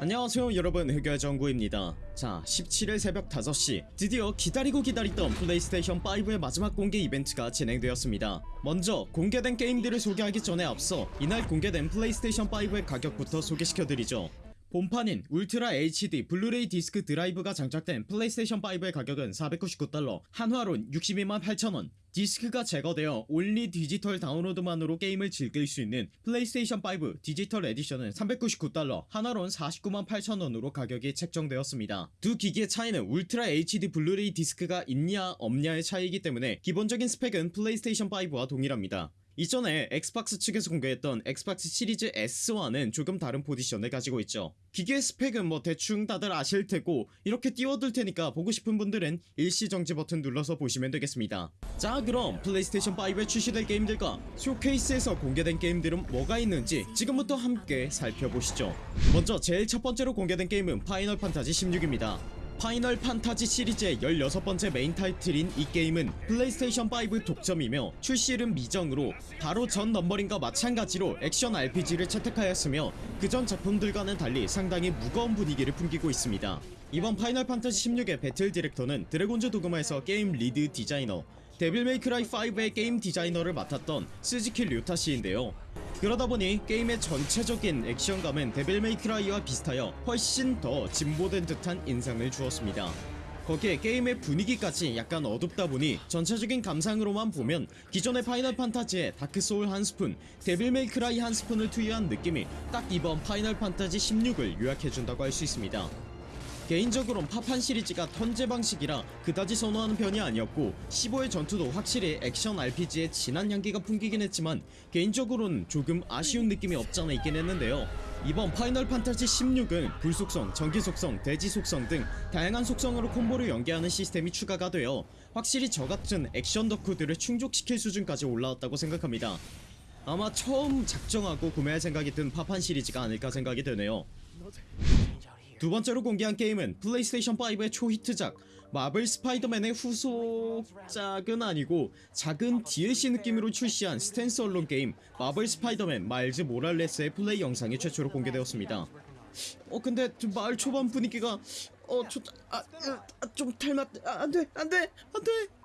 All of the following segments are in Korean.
안녕하세요 여러분. 흑열정구입니다. 자 17일 새벽 5시. 드디어 기다리고 기다리던 플레이스테이션 5의 마지막 공개 이벤트가 진행되었습니다. 먼저 공개된 게임들을 소개하기 전에 앞서 이날 공개된 플레이스테이션 5의 가격부터 소개시켜드리죠 본판인 울트라 HD 블루레이 디스크 드라이브가 장착된 플레이스테이션 5의 가격은 499달러 한화론 62만 8천원. 디스크가 제거되어 only 디지털 다운로드만으로 게임을 즐길 수 있는 플레이스테이션 5 디지털 에디션은 399달러 한화론 49만 8천원으로 가격이 책정되었습니다. 두 기기의 차이는 울트라 HD 블루레이 디스크가 있냐 없냐의 차이이기 때문에 기본적인 스펙은 플레이스테이션 5와 동일합니다 이전에 엑스박스 측에서 공개했던 엑스박스 시리즈 S와는 조금 다른 포지션을 가지고 있죠. 기계의 스펙은 뭐 대충 다들 아실테고 이렇게 띄워둘 테니까 보고 싶은 분들은 일시정지 버튼 눌러서 보시면 되겠습니다. 자 그럼 플레이스테이션 5에 출시될 게임들과 쇼케이스에서 공개된 게임들은 뭐가 있는지 지금부터 함께 살펴보시죠. 먼저 제일 첫번째로 공개된 게임은 파이널 판타지 16입니다 파이널 판타지 시리즈의 16번째 메인 타이틀인 이 게임은 플레이스테이션 5 독점이며 출시일은 미정으로 바로 전 numbering과 마찬가지로 액션 RPG를 채택하였으며 그전 작품들과는 달리 상당히 무거운 분위기를 풍기고 있습니다. 이번 파이널 판타지 16의 battle director는 드래곤즈 도그마에서 게임 lead 디자이너 데빌 메이크라이 5의 게임 디자이너를 맡았던 스즈키 류타씨인데요. 그러다보니 게임의 전체적인 액션감은 데빌 메이크라이와 비슷하여 훨씬 더 진보된 듯한 인상을 주었습니다. 거기에 게임의 분위기까지 약간 어둡다보니 전체적인 감상으로만 보면 기존의 파이널 판타지의 다크소울 한 스푼 데빌 메이크라이 한 스푼을 투여한 느낌이 딱 이번 파이널 판타지 16을 요약해준다고 할 수 있습니다 개인적으론 파판 시리즈가 turn제 방식이라 그다지 선호하는 편이 아니었고 15의 전투도 확실히 액션 RPG의 진한 향기가 풍기긴 했지만 개인적으로는 조금 아쉬운 느낌이 없잖아 있긴 했는데요. 이번 파이널 판타지 16은 불속성, 전기속성, 대지속성 등 다양한 속성으로 콤보를 연계하는 시스템이 추가가 되어 확실히 저같은 액션 덕후들을 충족시킬 수준까지 올라왔다고 생각합니다. 아마 처음 작정하고 구매할 생각이 든 파판 시리즈가 아닐까 생각이 되네요 두 번째로 공개한 게임은 플레이스테이션 5의 초히트작 마블 스파이더맨의 후속작은 아니고 작은 DLC 느낌으로 출시한 stand alone 게임 마블 스파이더맨 마일즈 모랄레스의 플레이 영상이 최초로 공개되었습니다. 어 근데 좀 마을 초반 분위기가 어좀 아, 아, 좀 닮았 아, 안돼 안돼 안돼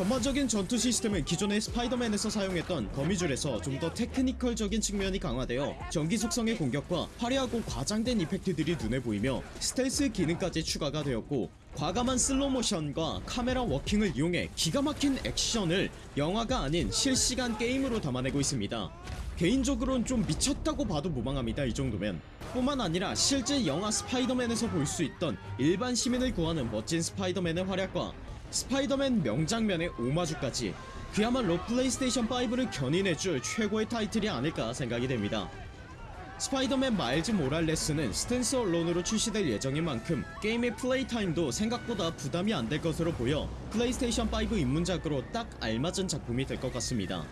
전반적인 전투 시스템은 기존의 스파이더맨에서 사용했던 거미줄에서 좀 더 technical적인 측면이 강화되어 전기 속성의 공격과 화려하고 과장된 이펙트들이 눈에 보이며 스텔스 기능까지 추가가 되었고 과감한 슬로모션과 카메라 워킹을 이용해 기가 막힌 액션을 영화가 아닌 실시간 게임으로 담아내고 있습니다. 개인적으로는 좀 미쳤다고 봐도 무방합니다 이 정도면. 뿐만 아니라 실제 영화 스파이더맨에서 볼 수 있던 일반 시민을 구하는 멋진 스파이더맨의 활약과 스파이더맨 명장면의 오마주까지 그야말로 플레이스테이션 5를 견인해줄 최고의 타이틀이 아닐까 생각이 됩니다. 스파이더맨 마일즈 모랄레스는 stand alone으로 출시될 예정인 만큼 게임의 play time도 생각보다 부담이 안 될 것으로 보여 플레이스테이션 5 입문작으로 딱 알맞은 작품이 될 것 같습니다.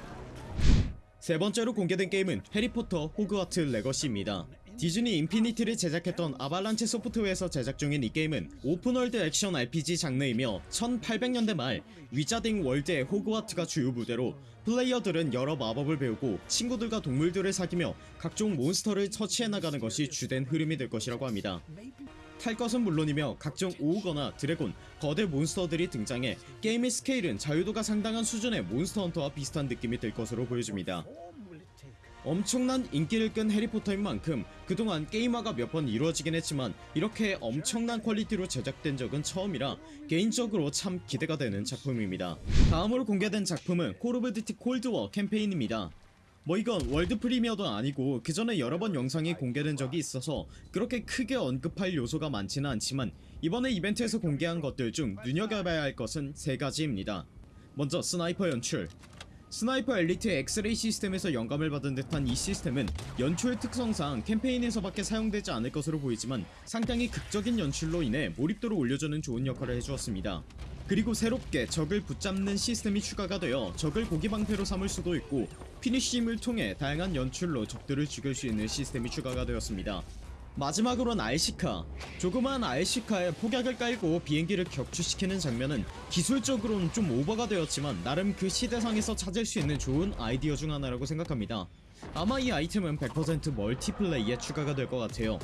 세 번째로 공개된 게임은 해리포터 호그와트 레거시입니다 디즈니 인피니티를 제작했던 아발란체 소프트웨어에서 제작 중인 이 게임은 open world 액션 RPG 장르이며 1800년대 말 위자딩 월드의 호그와트가 주요 무대로 플레이어들은 여러 마법을 배우고 친구들과 동물들을 사귀며 각종 몬스터를 처치해 나가는 것이 주된 흐름이 될 것이라고 합니다. 탈 것은 물론이며 각종 ogre나 드래곤, 거대 몬스터들이 등장해 게임의 스케일은 자유도가 상당한 수준의 몬스터 헌터와 비슷한 느낌이 들 것으로 보여집니다 엄청난 인기를 끈 해리포터인 만큼 그동안 게임화가 몇 번 이루어지긴 했지만 이렇게 엄청난 quality로 제작된 적은 처음이라 개인적으로 참 기대가 되는 작품입니다. 다음으로 공개된 작품은 콜 오브 듀티 콜드워 캠페인입니다. 뭐 이건 world premiere도 아니고 그 전에 여러 번 영상이 공개된 적이 있어서 그렇게 크게 언급할 요소가 많지는 않지만 이번에 이벤트에서 공개한 것들 중 눈여겨봐야 할 것은 세 가지입니다. 먼저 스나이퍼 연출 스나이퍼 엘리트의 엑스레이 시스템에서 영감을 받은 듯한 이 시스템은 연출 특성상 캠페인에서밖에 사용되지 않을 것으로 보이지만 상당히 극적인 연출로 인해 몰입도를 올려주는 좋은 역할을 해주었습니다. 그리고 새롭게 적을 붙잡는 시스템이 추가가 되어 적을 고기방패로 삼을 수도 있고 finish him을 통해 다양한 연출로 적들을 죽일 수 있는 시스템이 추가가 되었습니다 마지막으로는 RC카. 조그만 RC카에 폭약을 깔고 비행기를 격추시키는 장면은 기술적으로는 좀 오버가 되었지만 나름 그 시대상에서 찾을 수 있는 좋은 아이디어 중 하나라고 생각합니다. 아마 이 아이템은 100% multiplay에 추가가 될 것 같아요.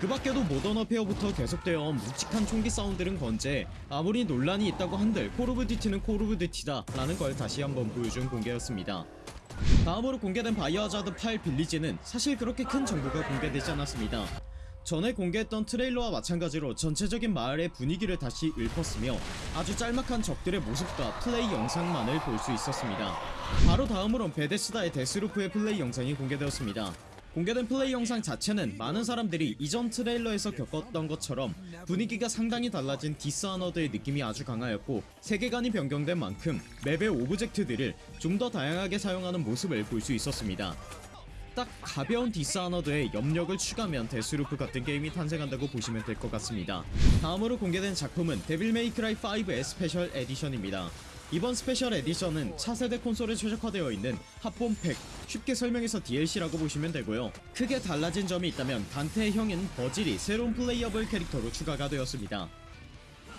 그 밖에도 모던 워페어부터 계속되어 온 묵직한 총기 사운드는 건재 아무리 논란이 있다고 한들 콜 오브 듀티는 콜 오브 듀티다 라는 걸 다시 한번 보여준 공개였습니다 다음으로 공개된 바이오하자드 8 빌리지는 사실 그렇게 큰 정보가 공개되지 않았습니다. 전에 공개했던 트레일러와 마찬가지로 전체적인 마을의 분위기를 다시 읊었으며 아주 짤막한 적들의 모습과 플레이 영상만을 볼 수 있었습니다. 바로 다음으론 베데스다의 데스루프의 플레이 영상이 공개되었습니다 공개된 플레이 영상 자체는 많은 사람들이 이전 트레일러에서 겪었던 것처럼 분위기가 상당히 달라진 디스아너드의 느낌이 아주 강하였고 세계관이 변경된 만큼 맵의 object들을 좀 더 다양하게 사용하는 모습을 볼 수 있었습니다. 딱 가벼운 디스아너드에 염력을 추가하면 데스루프 같은 게임이 탄생한다고 보시면 될 것 같습니다. 다음으로 공개된 작품은 데빌 메이크라이 5의 special edition입니다 이번 special edition은 차세대 콘솔에 최적화되어 있는 합본팩 쉽게 설명해서 DLC라고 보시면 되고요. 크게 달라진 점이 있다면 단테의 형인 버질이 새로운 playable 캐릭터로 추가가 되었습니다.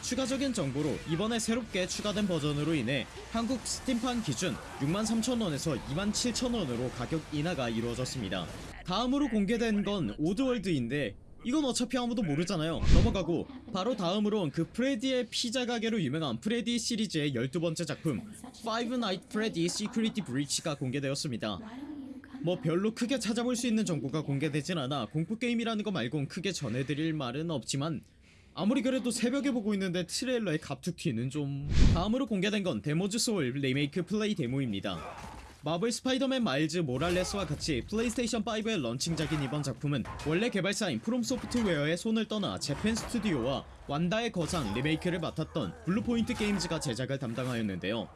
추가적인 정보로 이번에 새롭게 추가된 버전으로 인해 한국 스팀판 기준 63,000원에서 27,000원으로 가격 인하가 이루어졌습니다. 다음으로 공개된 건 오드월드인데 이건 어차피 아무도 모르잖아요. 넘어가고. 바로 다음으론 그 프레디의 피자 가게로 유명한 프레디 시리즈의 12번째 작품 Five Night Freddy Security Breach가 공개되었습니다. 뭐 별로 크게 찾아볼 수 있는 정보가 공개되진 않아 공포게임이라는 거 말곤 크게 전해드릴 말은 없지만 아무리 그래도 새벽에 보고 있는데 트레일러의 갑툭튀는 좀 다음으로 공개된 건 데몬즈 소울 리메이크 플레이 데모입니다 마블 스파이더맨 마일즈 모랄레스와 같이 플레이스테이션 5의 런칭작인 이번 작품은 원래 개발사인 프롬 소프트웨어의 손을 떠나 재팬 스튜디오와 완다와 거상 리메이크를 맡았던 블루포인트 게임즈가 제작을 담당하였는데요.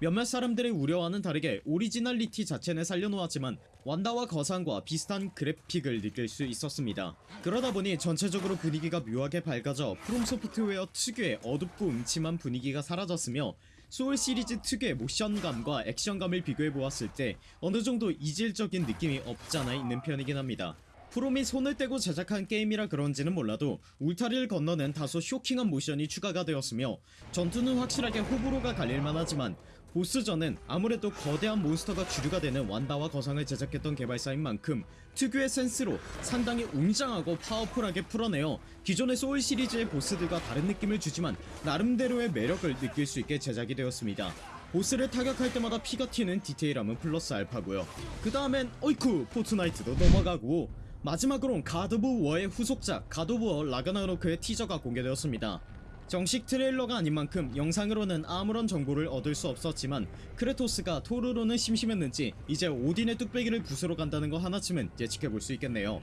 몇몇 사람들의 우려와는 다르게 오리지널리티 자체는 살려놓았지만 완다와 거상과 비슷한 그래픽을 느낄 수 있었습니다. 그러다 보니 전체적으로 분위기가 묘하게 밝아져 프롬 소프트웨어 특유의 어둡고 음침한 분위기가 사라졌으며 소울 시리즈 특유의 모션감과 액션감을 비교해보았을 때 어느정도 이질적인 느낌이 없잖아 있는 편이긴 합니다. 프롬이 손을 떼고 제작한 게임이라 그런지는 몰라도 울타리를 건너는 다소 쇼킹한 모션이 추가가 되었으며 전투는 확실하게 호불호가 갈릴만 하지만 보스전은 아무래도 거대한 몬스터가 주류가 되는 완다와 거상을 제작했던 개발사인 만큼 특유의 센스로 상당히 웅장하고 파워풀하게 풀어내어 기존의 소울 시리즈의 보스들과 다른 느낌을 주지만 나름대로의 매력을 느낄 수 있게 제작이 되었습니다. 보스를 타격할 때마다 피가 튀는 디테일함은 플러스 알파고요. 그 다음엔 어이쿠 포트나이트도 넘어가고 마지막으론 갓 오브 워의 후속작 갓 오브 워 라그나로크의 티저가 공개되었습니다 정식 트레일러가 아닌 만큼 영상으로는 아무런 정보를 얻을 수 없었지만 크레토스가 토르로는 심심했는지 이제 오딘의 뚝배기를 부수러 간다는 거 하나쯤은 예측해볼 수 있겠네요.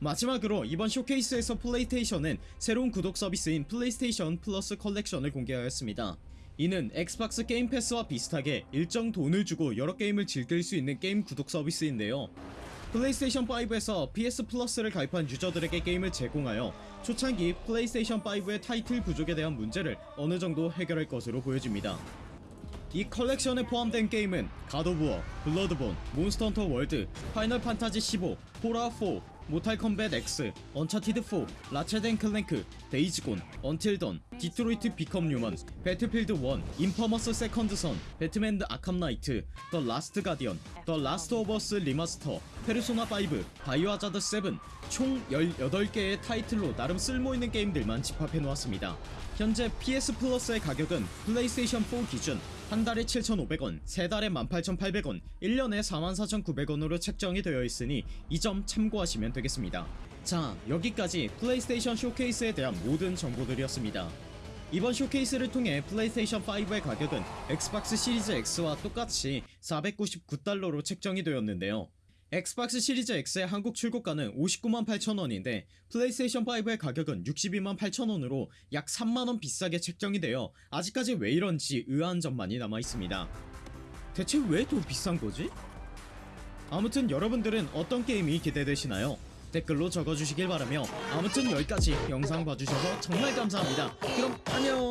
마지막으로 이번 쇼케이스에서 플레이스테이션은 새로운 구독 서비스인 플레이스테이션 플러스 컬렉션을 공개하였습니다. 이는 엑스박스 게임 패스와 비슷하게 일정 돈을 주고 여러 게임을 즐길 수 있는 게임 구독 서비스인데요 플레이스테이션 5에서 PS 플러스를 가입한 유저들에게 게임을 제공하여 초창기 플레이스테이션 5의 타이틀 부족에 대한 문제를 어느 정도 해결할 것으로 보여집니다. 이 컬렉션에 포함된 게임은 워, 블러드본, 몬스터 헌터 월드, 파이널 판타지 15, 폴아웃 4, 모탈 컴뱃 X, 언차티드 4, 라쳇 앤 클랭크, 데이즈 곤, 언틸 던, 디트로이트 비컴 휴먼, 배틀필드 1, 인퍼머스 세컨드 선, 배트맨 드 아캄 나이트, 더 라스트 가디언, 더 라스트 오브 어스 리마스터, 페르소나 5, 바이오하자드 7, 총 18개의 타이틀로 나름 쓸모있는 게임들만 집합해놓았습니다. 현재 PS 플러스의 가격은 플레이스테이션 4 기준 한 달에 7,500원, 세 달에 18,800원, 1년에 44,900원으로 책정이 되어 있으니 이 점 참고하시면 되겠습니다. 자, 여기까지 플레이스테이션 쇼케이스에 대한 모든 정보들이었습니다. 이번 쇼케이스를 통해 플레이스테이션 5의 가격은 엑스박스 시리즈 X와 똑같이 499달러로 책정이 되었는데요. 엑스박스 시리즈 X의 한국 출고가는 59만 8천원인데 플레이스테이션 5의 가격은 62만 8천원으로 약 3만원 비싸게 책정이 되어 아직까지 왜 이런지 의아한 점만이 남아있습니다. 대체 왜 더 비싼 거지? 아무튼 여러분들은 어떤 게임이 기대되시나요? 댓글로 적어주시길 바라며 아무튼 여기까지 영상 봐주셔서 정말 감사합니다. 그럼 안녕